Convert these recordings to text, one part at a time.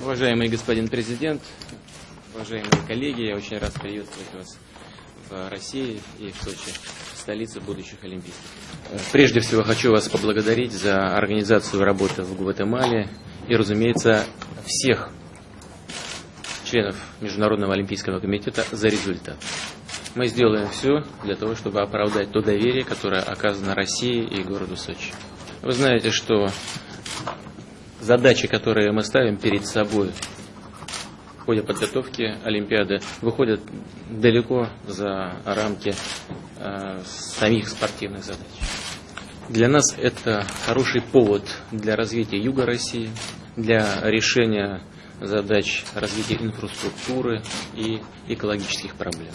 Уважаемый господин президент, уважаемые коллеги, я очень рад приветствовать вас в России и в Сочи, столице будущих Олимпийских. Прежде всего хочу вас поблагодарить за организацию работы в Гватемале и, разумеется, всех членов Международного Олимпийского комитета за результат. Мы сделаем все для того, чтобы оправдать то доверие, которое оказано России и городу Сочи. Вы знаете, что задачи, которые мы ставим перед собой в ходе подготовки Олимпиады, выходят далеко за рамки э, самих спортивных задач. Для нас это хороший повод для развития Юга России, для решения задач развития инфраструктуры и экологических проблем.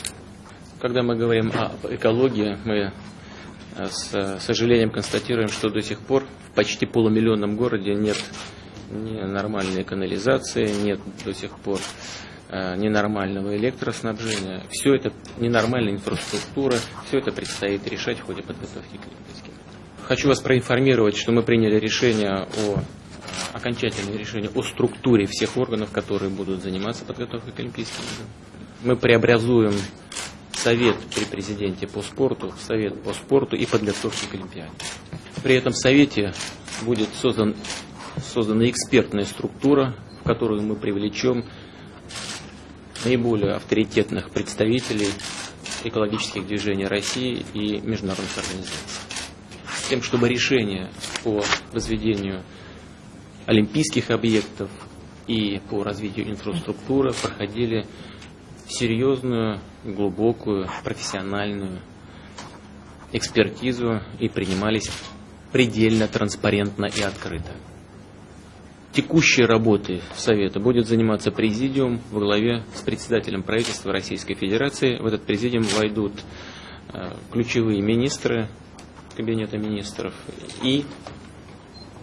Когда мы говорим об экологии, мы э, с сожалением констатируем, что до сих пор в почти полумиллионном городе нет ни нормальной канализации, нет до сих пор э, ненормального электроснабжения. Все это ненормальная инфраструктура, все это предстоит решать в ходе подготовки к Олимпийским. Хочу вас проинформировать, что мы приняли решение о э, окончательное решение о структуре всех органов, которые будут заниматься подготовкой к Олимпийским играм. Мы преобразуем совет при президенте по спорту, совет по спорту и подготовке к Олимпиаде. При этом совете будет создан, создана экспертная структура, в которую мы привлечем наиболее авторитетных представителей экологических движений России и международных организаций. С тем, чтобы решения по возведению олимпийских объектов и по развитию инфраструктуры проходили серьезную, глубокую, профессиональную экспертизу и принимались предельно транспарентно и открыто. Текущей работой Совета будет заниматься президиум во главе с председателем правительства Российской Федерации. В этот президиум войдут э, ключевые министры Кабинета министров и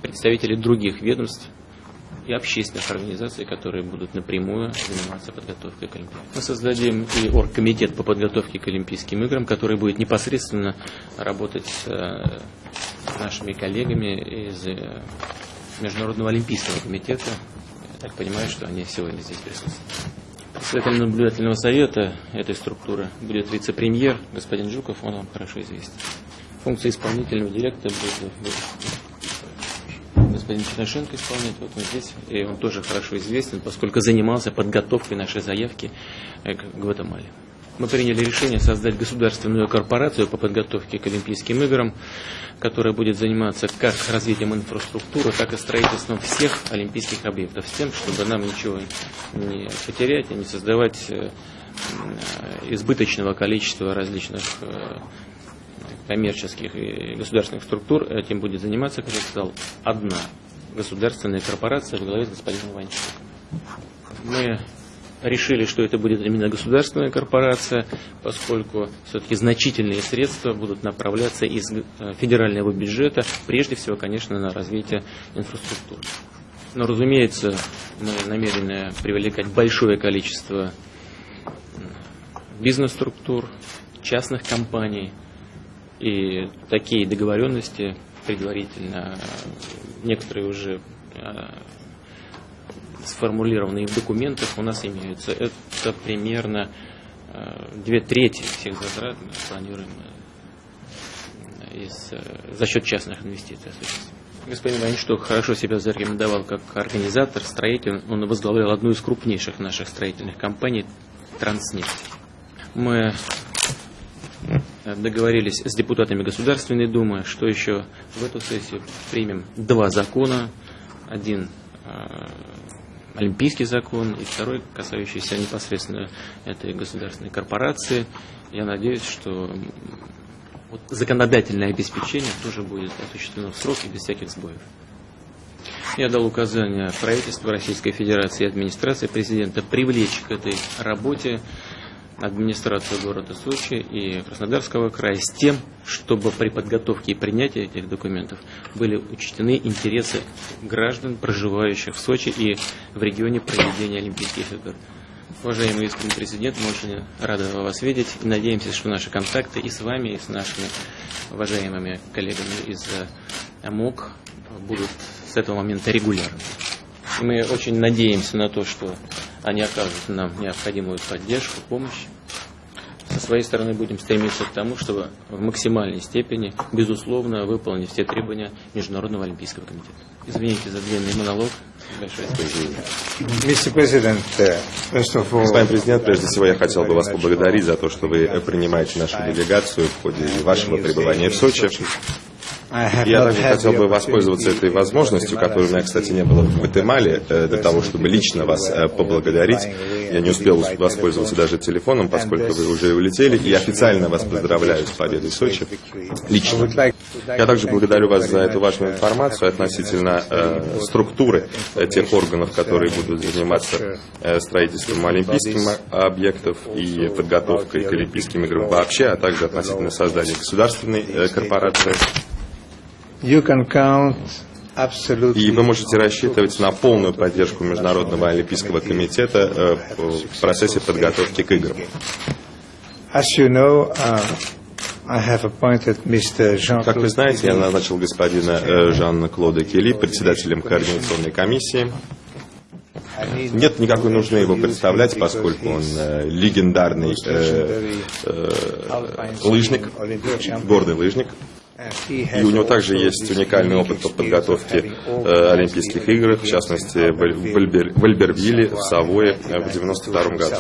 представители других ведомств и общественных организаций, которые будут напрямую заниматься подготовкой к Олимпиаде. Мы создадим и оргкомитет по подготовке к Олимпийским играм, который будет непосредственно работать с э, нашими коллегами из э, Международного Олимпийского комитета. Я так понимаю, что они сегодня здесь присутствуют. Председателем наблюдательного совета этой структуры будет вице-премьер господин Жуков, он вам хорошо известен. Функция исполнительного директора будет господин Тимошенко исполняет, вот он здесь, и он тоже хорошо известен, поскольку занимался подготовкой нашей заявки к Гватемале. Мы приняли решение создать государственную корпорацию по подготовке к Олимпийским играм, которая будет заниматься как развитием инфраструктуры, так и строительством всех олимпийских объектов, с тем, чтобы нам ничего не потерять и не создавать э, избыточного количества различных э, коммерческих и государственных структур этим будет заниматься, как я сказал, одна государственная корпорация в главе с господином Иванчуком. Мы решили, что это будет именно государственная корпорация, поскольку все-таки значительные средства будут направляться из э, федерального бюджета, прежде всего, конечно, на развитие инфраструктуры. Но, разумеется, мы намерены привлекать большое количество бизнес-структур, частных компаний, и такие договоренности предварительно, некоторые уже э, сформулированные в документах у нас имеются. Это примерно э, две трети всех затрат мы планируем э, из, за счет частных инвестиций Господин Вайншток хорошо себя зарекомендовал как организатор, строитель. Он возглавлял одну из крупнейших наших строительных компаний «Транснефть». Мы договорились с депутатами Государственной Думы, что еще в эту сессию примем два закона. Один э, олимпийский закон и второй, касающийся непосредственно этой государственной корпорации. Я надеюсь, что вот законодательное обеспечение тоже будет осуществлено в срок и без всяких сбоев. Я дал указание правительству Российской Федерации и администрации президента привлечь к этой работе администрацию города Сочи и Краснодарского края с тем, чтобы при подготовке и принятии этих документов были учтены интересы граждан, проживающих в Сочи и в регионе проведения Олимпийских игр. Уважаемый господин президент, мы очень рады вас видеть и надеемся, что наши контакты и с вами, и с нашими уважаемыми коллегами из МОК будут с этого момента регулярны. Мы очень надеемся на то, что они окажут нам необходимую поддержку, помощь. Со своей стороны будем стремиться к тому, чтобы в максимальной степени, безусловно, выполнить все требования Международного Олимпийского комитета. Извините за длинный монолог. Большое спасибо. uh, Господин президент, прежде всего я хотел бы вас поблагодарить за то, что вы принимаете нашу делегацию в ходе вашего пребывания в Сочи. Я также хотел бы воспользоваться этой возможностью, которой у меня, кстати, не было в Гватемале, э, для того, чтобы лично вас э, поблагодарить. Я не успел воспользоваться даже телефоном, поскольку вы уже улетели, и официально вас поздравляю с победой Сочи. Лично. Я также благодарю вас за эту важную информацию относительно э, структуры э, тех органов, которые будут заниматься э, строительством олимпийских объектов и подготовкой к Олимпийским играм вообще, а также относительно создания государственной э, корпорации. И вы можете рассчитывать на полную поддержку Международного Олимпийского комитета э, в процессе подготовки к играм. Uh, Как вы знаете, я назначил господина э, Жанна Клода Келли председателем координационной комиссии. Нет никакой нужды его представлять, поскольку он э, легендарный э, э, лыжник, гордый лыжник. И у него также есть уникальный опыт по подготовке э, Олимпийских игр, в частности в, Альбер, в Савое в 1992 году.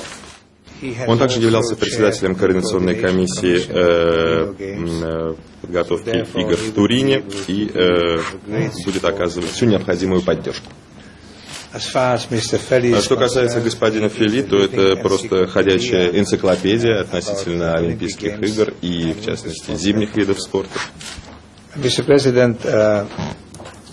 Он также являлся председателем координационной комиссии э, э, подготовки игр в Турине и э, будет оказывать всю необходимую поддержку. А что касается господина Фили, то это просто ходячая энциклопедия относительно Олимпийских игр и, в частности, зимних видов спорта. Mr. President, uh,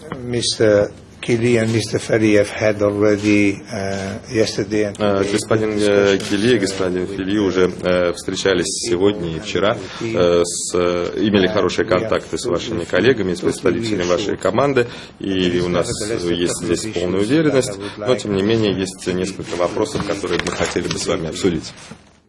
Mr. Kili and Mr. Have had already uh, yesterday and Uh, today Господин э, Кили и господин Фили уже э, встречались сегодня и вчера, э, с, имели хорошие контакты с вашими коллегами, с представителями вашей команды, и у нас есть здесь полная уверенность, но тем не менее есть несколько вопросов, которые мы хотели бы с вами обсудить.